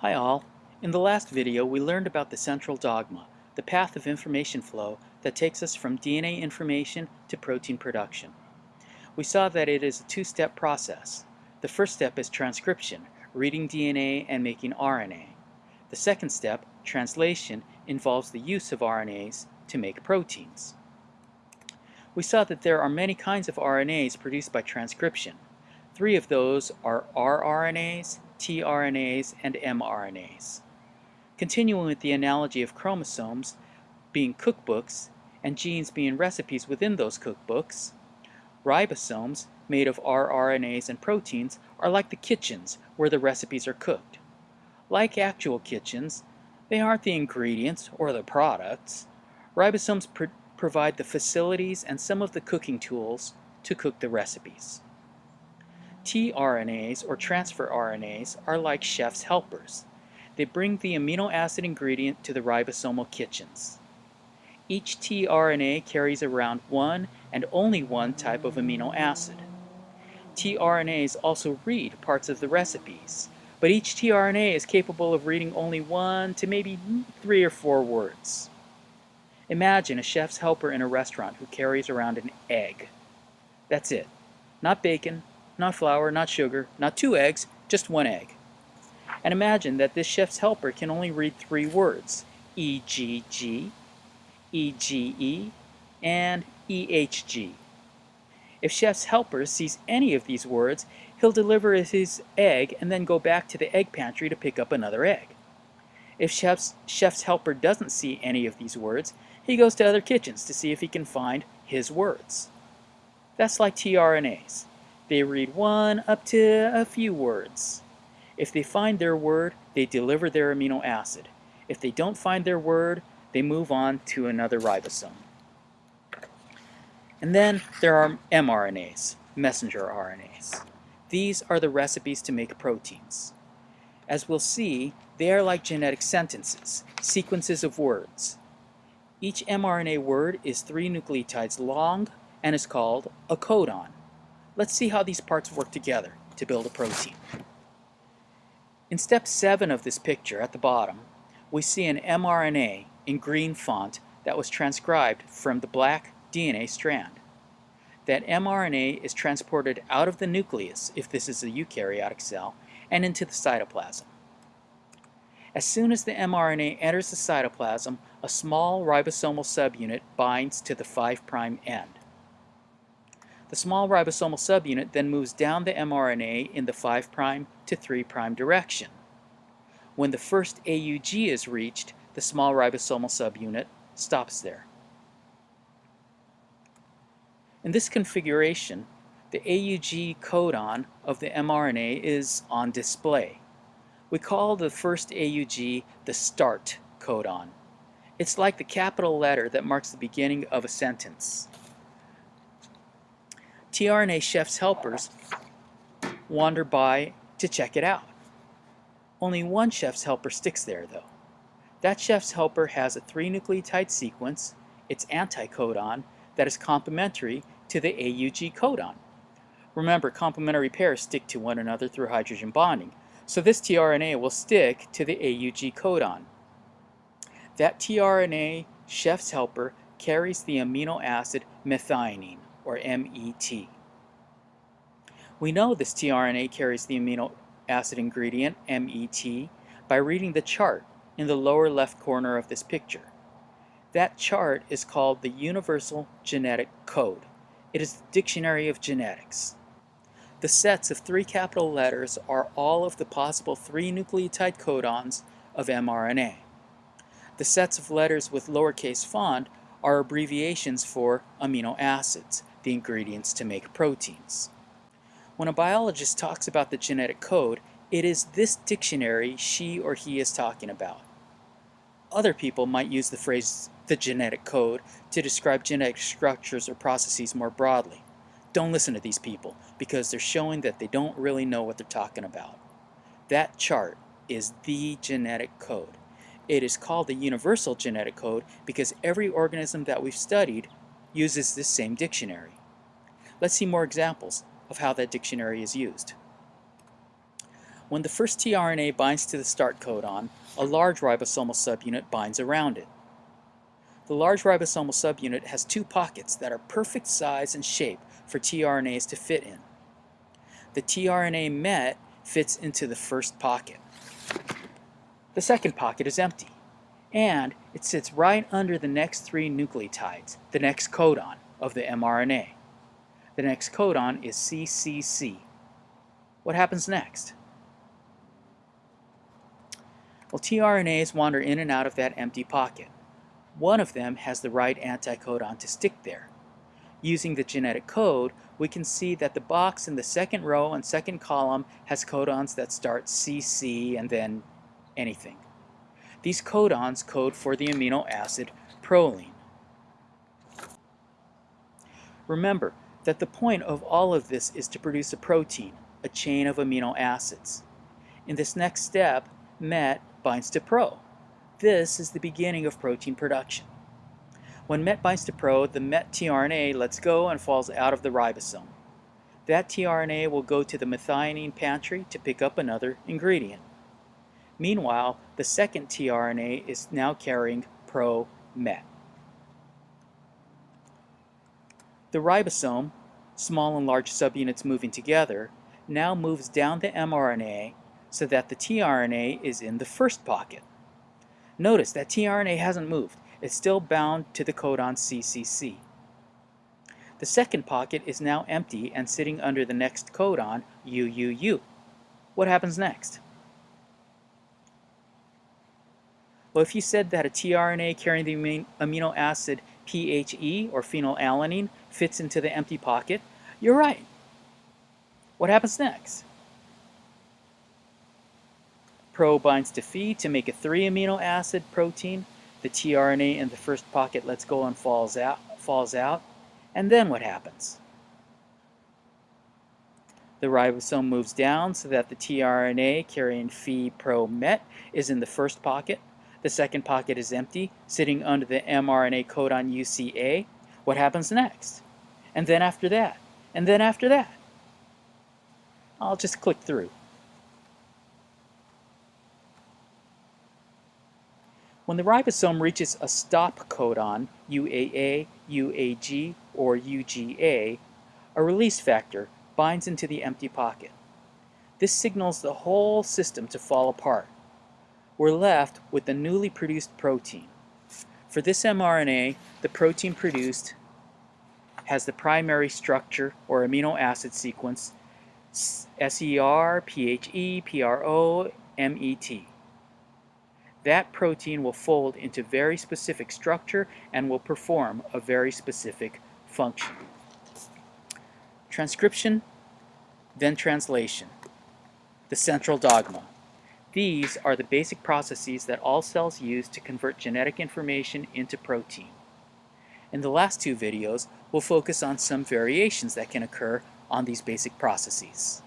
Hi all. In the last video we learned about the central dogma, the path of information flow that takes us from DNA information to protein production. We saw that it is a two-step process. The first step is transcription, reading DNA and making RNA. The second step, translation, involves the use of RNAs to make proteins. We saw that there are many kinds of RNAs produced by transcription. Three of those are rRNAs, tRNAs, and mRNAs. Continuing with the analogy of chromosomes being cookbooks and genes being recipes within those cookbooks, ribosomes, made of rRNAs and proteins, are like the kitchens where the recipes are cooked. Like actual kitchens, they aren't the ingredients or the products. Ribosomes pr provide the facilities and some of the cooking tools to cook the recipes tRNAs, or transfer RNAs, are like chef's helpers. They bring the amino acid ingredient to the ribosomal kitchens. Each tRNA carries around one and only one type of amino acid. tRNAs also read parts of the recipes, but each tRNA is capable of reading only one to maybe three or four words. Imagine a chef's helper in a restaurant who carries around an egg. That's it. Not bacon, not flour, not sugar, not two eggs, just one egg. And imagine that this chef's helper can only read three words, EGG, EGE, and EHG. If chef's helper sees any of these words, he'll deliver his egg and then go back to the egg pantry to pick up another egg. If chef's, chef's helper doesn't see any of these words, he goes to other kitchens to see if he can find his words. That's like tRNAs. They read one up to a few words. If they find their word, they deliver their amino acid. If they don't find their word, they move on to another ribosome. And then there are mRNAs, messenger RNAs. These are the recipes to make proteins. As we'll see, they are like genetic sentences, sequences of words. Each mRNA word is three nucleotides long and is called a codon. Let's see how these parts work together to build a protein. In step 7 of this picture at the bottom, we see an mRNA in green font that was transcribed from the black DNA strand. That mRNA is transported out of the nucleus, if this is a eukaryotic cell, and into the cytoplasm. As soon as the mRNA enters the cytoplasm, a small ribosomal subunit binds to the 5' end. The small ribosomal subunit then moves down the mRNA in the 5' to 3' direction. When the first AUG is reached, the small ribosomal subunit stops there. In this configuration, the AUG codon of the mRNA is on display. We call the first AUG the start codon. It's like the capital letter that marks the beginning of a sentence tRNA chef's helpers wander by to check it out. Only one chef's helper sticks there though. That chef's helper has a three nucleotide sequence, its anticodon, that is complementary to the AUG codon. Remember, complementary pairs stick to one another through hydrogen bonding, so this tRNA will stick to the AUG codon. That tRNA chef's helper carries the amino acid methionine or MET. We know this tRNA carries the amino acid ingredient, MET, by reading the chart in the lower left corner of this picture. That chart is called the Universal Genetic Code. It is the Dictionary of Genetics. The sets of three capital letters are all of the possible three nucleotide codons of mRNA. The sets of letters with lowercase font are abbreviations for amino acids, the ingredients to make proteins. When a biologist talks about the genetic code, it is this dictionary she or he is talking about. Other people might use the phrase the genetic code to describe genetic structures or processes more broadly. Don't listen to these people because they're showing that they don't really know what they're talking about. That chart is the genetic code. It is called the universal genetic code because every organism that we've studied uses this same dictionary. Let's see more examples of how that dictionary is used. When the first tRNA binds to the start codon, a large ribosomal subunit binds around it. The large ribosomal subunit has two pockets that are perfect size and shape for tRNAs to fit in. The tRNA met fits into the first pocket. The second pocket is empty, and it sits right under the next three nucleotides, the next codon of the mRNA. The next codon is CCC. What happens next? Well, tRNAs wander in and out of that empty pocket. One of them has the right anticodon to stick there. Using the genetic code, we can see that the box in the second row and second column has codons that start CC and then anything. These codons code for the amino acid proline. Remember that the point of all of this is to produce a protein, a chain of amino acids. In this next step, MET binds to PRO. This is the beginning of protein production. When MET binds to PRO, the MET tRNA lets go and falls out of the ribosome. That tRNA will go to the methionine pantry to pick up another ingredient. Meanwhile, the second tRNA is now carrying PRO-MET. The ribosome, small and large subunits moving together, now moves down the mRNA so that the tRNA is in the first pocket. Notice that tRNA hasn't moved. It's still bound to the codon CCC. The second pocket is now empty and sitting under the next codon, UUU. What happens next? Well, if you said that a tRNA carrying the amino acid PHE, or phenylalanine, fits into the empty pocket, you're right. What happens next? Pro binds to Phe to make a 3 amino acid protein. The tRNA in the first pocket lets go and falls out. Falls out. And then what happens? The ribosome moves down so that the tRNA carrying Phe pro met is in the first pocket. The second pocket is empty, sitting under the mRNA codon UCA. What happens next? And then after that? And then after that? I'll just click through. When the ribosome reaches a stop codon, UAA, UAG, or UGA, a release factor binds into the empty pocket. This signals the whole system to fall apart. We're left with the newly produced protein. For this mRNA, the protein produced has the primary structure or amino acid sequence SER, PHE, MET that protein will fold into very specific structure and will perform a very specific function. Transcription, then translation. The central dogma. These are the basic processes that all cells use to convert genetic information into protein. In the last two videos, we'll focus on some variations that can occur on these basic processes.